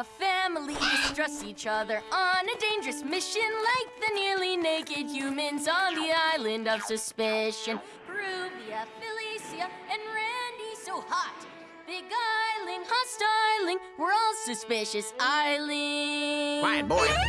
A family distrusts each other on a dangerous mission like the nearly naked humans on the island of suspicion. Peruvia, Felicia, and Randy so hot. Big Island, hot styling, we're all suspicious island. Quiet, boy.